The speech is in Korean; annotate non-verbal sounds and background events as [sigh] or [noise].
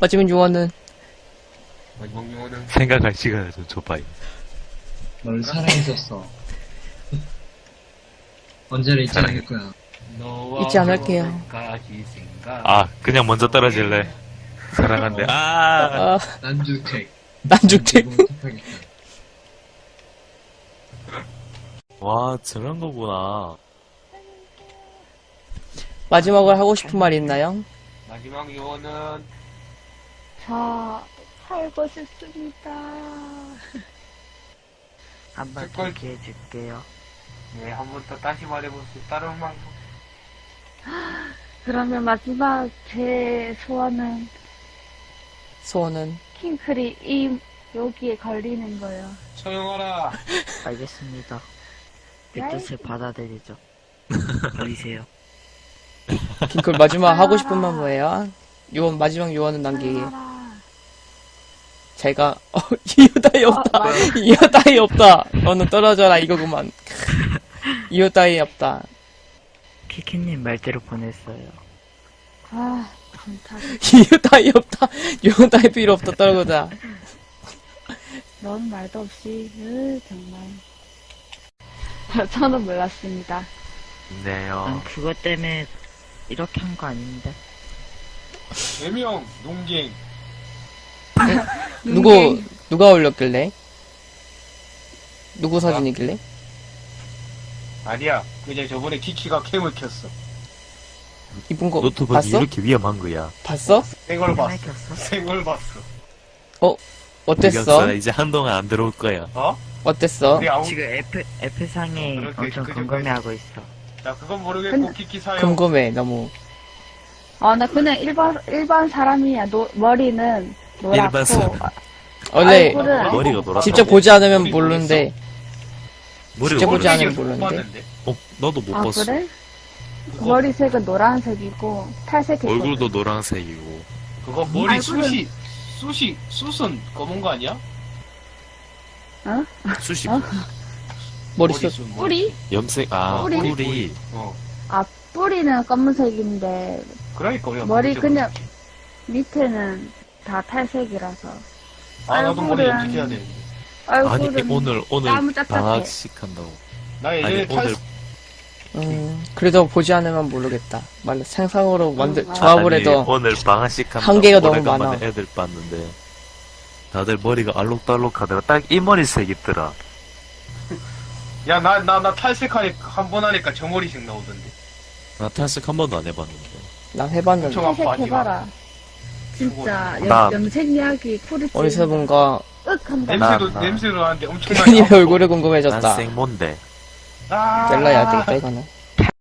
마지막 요원은 마지막 용어는 생각할 시간을 좀 줘봐요. 널 사랑했었어. 언제나 잊지 사랑해. 않을 거야. 잊지 않을게요. 아, 그냥 먼저 떨어질래. 사랑한대. 아, 아, 난주택. 택하겠다. 와, 저런 거구나. 마지막으로 하고 싶은 말 있나요? 마지막 용어는 저 살고 싶습니다. [laughs] 한번 색깔- 기회 줄게요. 네, 한 번 더 다시 말해보세요. 다른 방송. [gasps] 그러면 마지막 제 소원은 소원은 킹클이 이 여기에 걸리는 거예요. 조용하라. 알겠습니다. 그 야이. 뜻을 받아들이죠. 보이세요. 킹클 [laughs] 마지막 하고 싶은 말 뭐예요? 요원 마지막 요원은 남기기. 살아라. 제가 어 [laughs] 이유 따위 없다. 아, 이유 따위 없다. 너는 떨어져라 이거구만. [laughs] 이유 따위 없다. 키키님 말대로 보냈어요. 아, 감타. 이유 따위 없다. 요원 따위 필요 없다. 떨어져. 넌 말도 없이, 으, 정말. [laughs] 저는 몰랐습니다. 네요. 난 그것 때문에 이렇게 한 거 아닌데. 개명, 농갱. [laughs] 누구 누가 올렸길래? 누구 사진이길래? 아니야. 그냥 저번에 키키가 캠을 켰어. 이쁜 거 노트북이 봤어? 이렇게 위험한 거야. 봤어? 생얼 봤어. 생얼 봤어. 어땠 어? 이겼어. 이제 한동안 안 들어올 거야. 어? 어땠어? 우리 아무, 지금 F, F상에 어, 그렇게- 엄청 궁금해하고 있어. 나 그건 모르겠고 근데- 키키 사용. 궁금해 너무. 아, 나 그냥 일반, 일반 사람이야. 노, 머리는 노랗고. 일반 사람. 원래 얼굴은 머리가 노랗다. 직접 보지 않으면 모르는데 직접 보지. 않으면 못 모르는데. 어, 너도 못 아, 봤어. 그래? 머리색은 노란색이고, 탈색했거든. 얼굴도 노란색이고. 그거 머리 얼굴은- 숱이 숱이 숱은 검은 거 아니야? 수십. 어? [laughs] 머리숱. 머리숱, 머리. 뿌리? 염색, 아, 뿌리? 뿌리. 어. 아, 뿌리는 검은색인데, 그러니까 우리가 머리 그냥- 했지. 밑에는 다 탈색이라서. 아 나도 머리 염색해야. 아니, 얼굴은 오늘, 오늘 짭짤해. 방학식 한다고. 나 예전에 아니, 탈 오늘 음, 그래도 보지 않으면 모르겠다. 말 상상으로 만들 음, 아. 조합을 아니, 해도 오늘 방학식. 한계가 너무 많아. 애들 봤는데. 다들 머리가 알록달록하더라. 딱이 머리색 있더라. 야, 나, 나, 나 탈색하니까, 한번 하니까 저 머리색 나오던데. 나 탈색 한 번도 안 해봤는데. 난 해봤는데 탈색해봐라. 진짜, 나- 염, 염색약이 풀이 어디서 한다. 냄새도, 나- 냄새도 나는데 엄청나게. 아파. 얼굴이 궁금해졌다. 난 생몬데. 아, 잘라야 되겠다 이거는.